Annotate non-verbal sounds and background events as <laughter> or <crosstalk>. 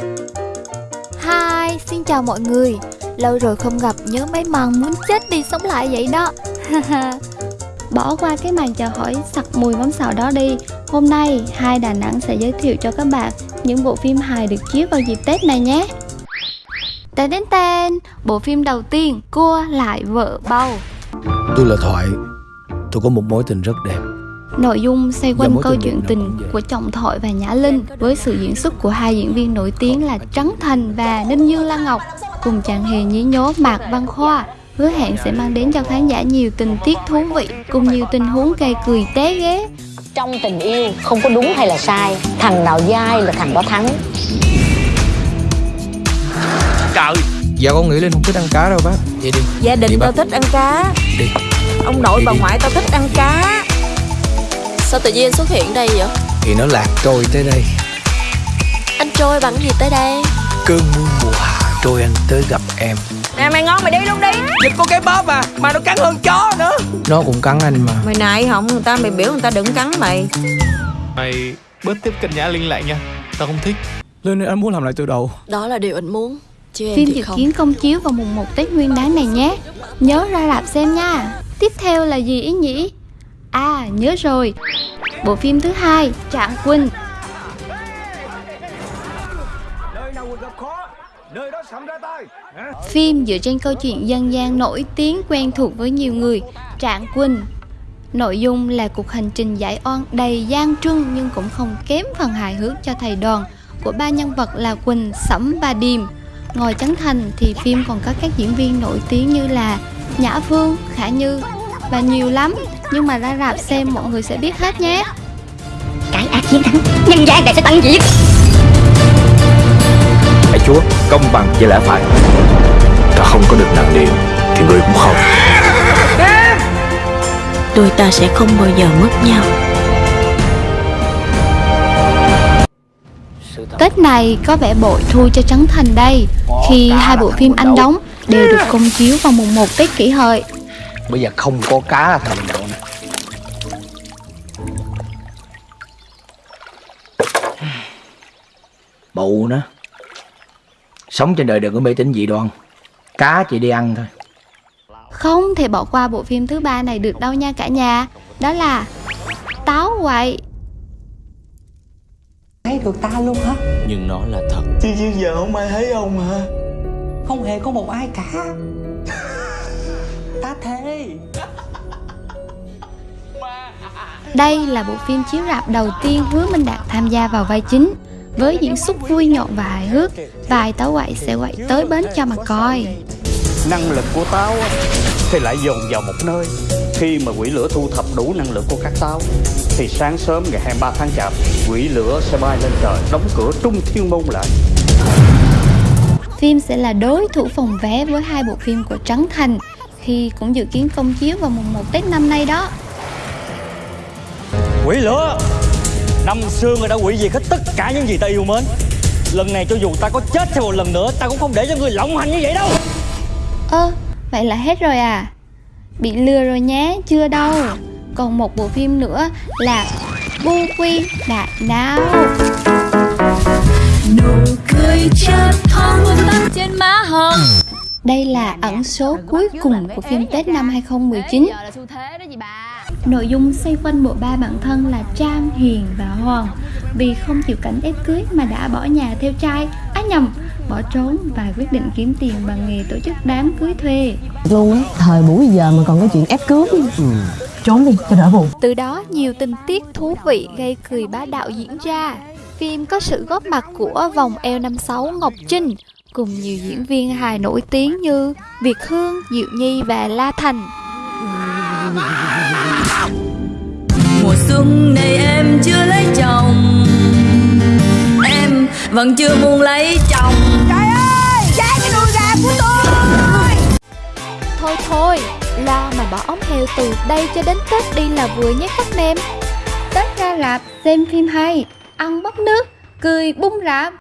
Hi, xin chào mọi người. Lâu rồi không gặp nhớ mấy màn muốn chết đi sống lại vậy đó. <laughs> Bỏ qua cái màn chào hỏi sặc mùi mắm xào đó đi. Hôm nay, hai Đà Nẵng sẽ giới thiệu cho các bạn những bộ phim hài được chiếu vào dịp Tết này nhé. Tên đến tên, bộ phim đầu tiên, Cua lại vợ bầu. Tôi là Thoại. Tôi có một mối tình rất đẹp Nội dung xoay quanh câu chuyện tình của chồng Thoại và Nhã Linh với sự diễn xuất của hai diễn viên nổi tiếng là Trấn Thành và Ninh Dương Lan Ngọc cùng chàng hề nhí nhố Mạc Văn Khoa. Hứa hẹn sẽ mang đến cho khán giả nhiều tình tiết thú vị cùng nhiều tình huống gây cười té ghế. Trong tình yêu không có đúng hay là sai Thằng nào dai là thằng đó thắng. Trời Dạ con nghĩ Linh không thích ăn cá đâu bác. Vậy đi. Gia đình Đi tao thích ăn cá. Đi. Ông nội Đi bà đi. ngoại tao thích ăn cá Sao tự nhiên anh xuất hiện đây vậy? Thì nó lạc trôi tới đây. Anh trôi bằng gì tới đây? Cơn mưa mùa hạ trôi anh tới gặp em. Nè mày ngon mày đi luôn đi. Dịch có cái bóp à Mà nó cắn hơn chó nữa. Nó cũng cắn anh mà. Mày nại không? Người ta mày biểu người ta đừng cắn mày. Mày bớt tiếp cận Nhã Linh lại nha. Tao không thích. Linh anh muốn làm lại từ đầu. Đó là điều anh muốn. Chứ em Phim dự kiến công chiếu vào mùng 1 Tết Nguyên đán này nhé. Nhớ ra rạp xem nha. Tiếp theo là gì ý nhỉ? À, nhớ rồi. Bộ phim thứ hai, Trạng Quân Phim dựa trên câu chuyện dân gian nổi tiếng quen thuộc với nhiều người, Trạng Quân Nội dung là cuộc hành trình giải oan đầy gian truân nhưng cũng không kém phần hài hước cho thầy đoàn của ba nhân vật là Quỳnh, Sẫm và Điềm. Ngoài Trấn Thành thì phim còn có các diễn viên nổi tiếng như là Nhã Phương, Khả Như và nhiều lắm. Nhưng mà ra rạp xem mọi người sẽ biết hết nhé. Cái ác chiến thắng Nhân gian này sẽ tận diệt. Hãy Chúa công bằng với lẽ phải. Ta không có được nặng niệm Thì ngươi cũng không. Đôi ta sẽ không bao giờ mất nhau. Tết này có vẻ bội thu cho Trấn Thành đây khi hai bộ phim anh đóng đều được công chiếu vào mùng 1 Tết kỷ hợi. Bây giờ không có cá là thành Bụ nữa. Sống trên đời đừng có mê tín dị đoan. Cá chỉ đi ăn thôi. Không thể bỏ qua bộ phim thứ ba này được đâu nha cả nhà. Đó là Táo quậy. thấy được ta luôn hả? Nhưng nó là thật. Chứ chứ giờ không ai thấy ông hả? Không hề có một ai cả. Ta thề Đây là bộ phim chiếu rạp đầu tiên Hứa Minh Đạt tham gia vào vai chính. Với diễn xuất vui nhộn và hài hước, vài táo quậy sẽ quậy tới bến cho mà coi. năng lực của táo thì lại dồn vào một nơi khi mà quỷ lửa thu thập đủ năng lượng của các táo thì sáng sớm ngày 23 tháng chạp quỷ lửa sẽ bay lên trời đóng cửa trung thiên môn lại Phim sẽ là đối thủ phòng vé với hai bộ phim của Trấn Thành khi cũng dự kiến công chiếu vào mùng 1 Tết năm nay đó. quỷ lửa năm xưa người đã quỷ diệt hết tất cả những gì ta yêu mến lần này cho dù ta có chết thêm một lần nữa ta cũng không để cho người lộng hành như vậy đâu Ơ, vậy là hết rồi à? Bị lừa rồi nhé, chưa đâu. Còn một bộ phim nữa là Bu Quy Đại Não. Đây là ẩn số cuối cùng của phim Tết năm 2019. Nội dung xoay quanh bộ ba bạn thân là Trang, Hiền và Hoàng. Vì không chịu cảnh ép cưới mà đã bỏ nhà theo trai. Á nhầm, bỏ trốn và quyết định kiếm tiền bằng nghề tổ chức đám cưới thuê. Luôn á Thời buổi giờ mà còn có chuyện ép cướp Trốn đi cho đỡ buồn. Từ đó nhiều tình tiết thú vị gây cười bá đạo diễn ra. Phim có sự góp mặt của vòng L56 Ngọc Trinh Cùng nhiều diễn viên hài nổi tiếng như Việt Hương, Diệu Nhi và La Thành mùa xuân này em chưa lấy chồng. Em vẫn chưa muốn lấy chồng. Thôi thôi, lo mà bỏ ống heo từ đây cho đến Tết đi là vừa nhé các nem Tết ra rạp, xem phim hay, ăn bắp nước, cười bung rạp